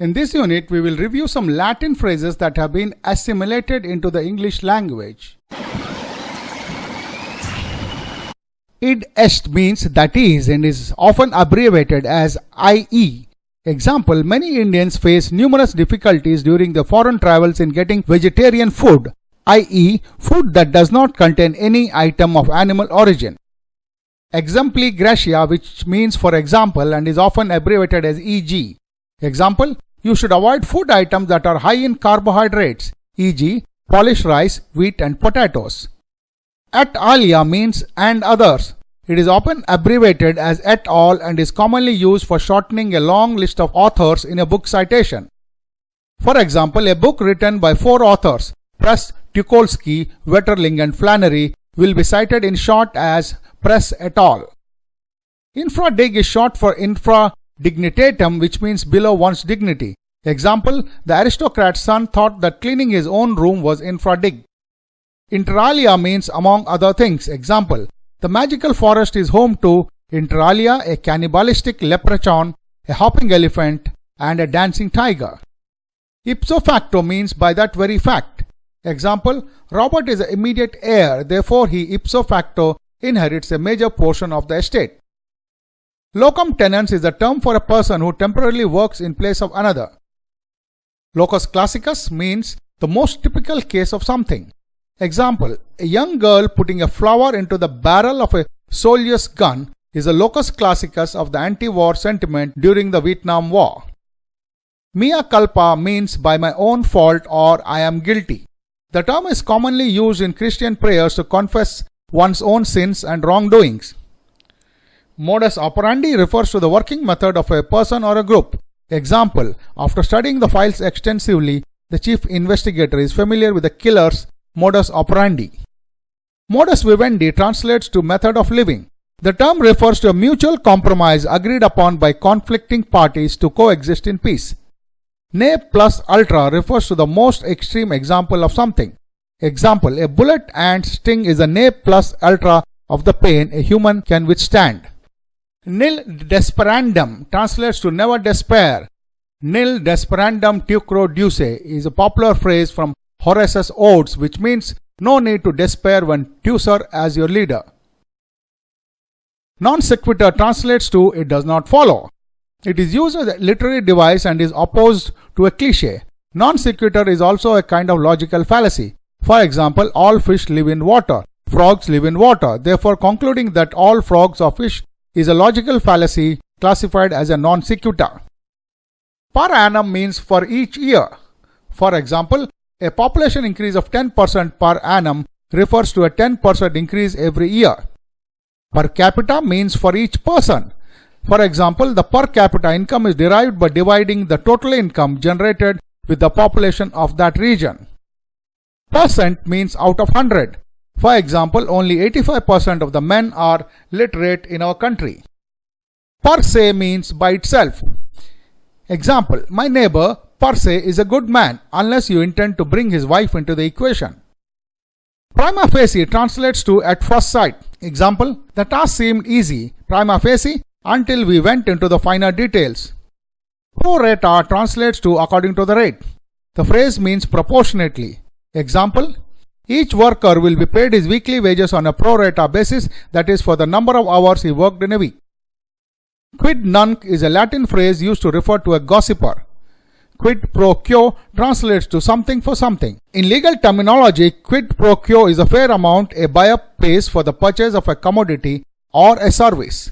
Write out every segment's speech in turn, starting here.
In this unit, we will review some Latin phrases that have been assimilated into the English language. Id est means that is and is often abbreviated as IE. Example, many Indians face numerous difficulties during their foreign travels in getting vegetarian food, i.e. food that does not contain any item of animal origin. Exempli gratia which means for example and is often abbreviated as EG. Example, you should avoid food items that are high in carbohydrates, e.g. polished rice, wheat and potatoes. Et alia means and others. It is often abbreviated as et al and is commonly used for shortening a long list of authors in a book citation. For example, a book written by four authors, Press, Teukolsky, Vetterling and Flannery will be cited in short as Press et al. Infradig is short for infra dignitatem which means below one's dignity. Example, the aristocrat's son thought that cleaning his own room was infradig. Inter alia means among other things. Example, the magical forest is home to inter alia a cannibalistic leprechaun, a hopping elephant and a dancing tiger. Ipso facto means by that very fact. Example, Robert is the immediate heir, therefore he ipso facto inherits a major portion of the estate. Locum tenens is a term for a person who temporarily works in place of another. Locus classicus means the most typical case of something. Example, a young girl putting a flower into the barrel of a soldier's gun is a locus classicus of the anti-war sentiment during the Vietnam War. Mea culpa means by my own fault or I am guilty. The term is commonly used in Christian prayers to confess one's own sins and wrongdoings. Modus operandi refers to the working method of a person or a group. Example, after studying the files extensively, the chief investigator is familiar with the killer's modus operandi. Modus vivendi translates to method of living. The term refers to a mutual compromise agreed upon by conflicting parties to coexist in peace. Ne plus ultra refers to the most extreme example of something. Example, a bullet ant sting is a ne plus ultra of the pain a human can withstand. Nil desperandum translates to never despair. Nil desperandum teucro duce is a popular phrase from Horace's Odes which means no need to despair when Teucer as your leader. Non sequitur translates to it does not follow. It is used as a literary device and is opposed to a cliche. Non sequitur is also a kind of logical fallacy. For example, all fish live in water. Frogs live in water. Therefore, concluding that all frogs are fish is a logical fallacy classified as a non sequitur. Per annum means for each year. For example, a population increase of 10% per annum refers to a 10% increase every year. Per capita means for each person. For example, the per capita income is derived by dividing the total income generated with the population of that region. Percent means out of 100. For example, only 85% of the men are literate in our country. Per se means by itself. Example, my neighbor per se is a good man unless you intend to bring his wife into the equation. Prima facie translates to at first sight. Example, the task seemed easy, prima facie, until we went into the finer details. Pro rata translates to according to the rate. The phrase means proportionately. Example, each worker will be paid his weekly wages on a pro rata basis, that is for the number of hours he worked in a week. Quid nunc is a Latin phrase used to refer to a gossiper. Quid pro quo translates to something for something. In legal terminology, quid pro quo is a fair amount a buyer pays for the purchase of a commodity or a service.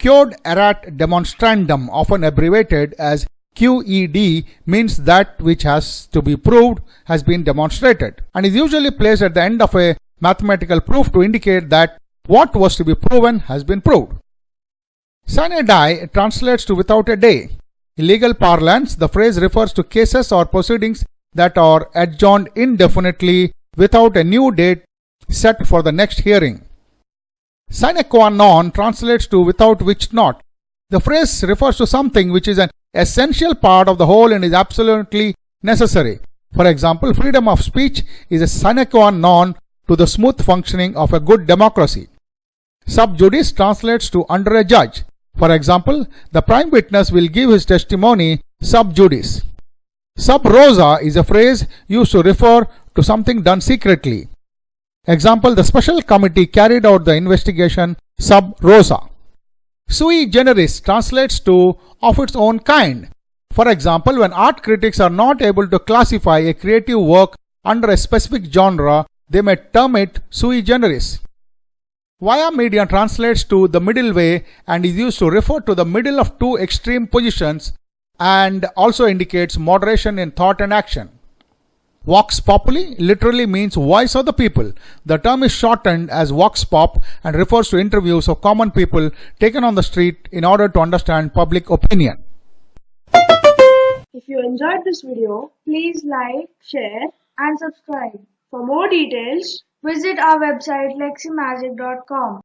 Quod erat demonstrandum, often abbreviated as QED means that which has to be proved has been demonstrated and is usually placed at the end of a mathematical proof to indicate that what was to be proven has been proved. Sine die translates to without a day. In legal parlance, the phrase refers to cases or proceedings that are adjourned indefinitely without a new date set for the next hearing. Sine qua non translates to without which not. The phrase refers to something which is an essential part of the whole and is absolutely necessary. For example, freedom of speech is a sine qua non to the smooth functioning of a good democracy. Sub judice translates to under a judge. For example, the prime witness will give his testimony sub judice. Sub rosa is a phrase used to refer to something done secretly. Example, the special committee carried out the investigation sub rosa. Sui generis translates to of its own kind. For example, when art critics are not able to classify a creative work under a specific genre, they may term it sui generis. Via media translates to the middle way and is used to refer to the middle of two extreme positions and also indicates moderation in thought and action. Vox populi literally means voice of the people. The term is shortened as vox pop and refers to interviews of common people taken on the street in order to understand public opinion. If you enjoyed this video, please like, share and subscribe. For more details, visit our website leximagic.com.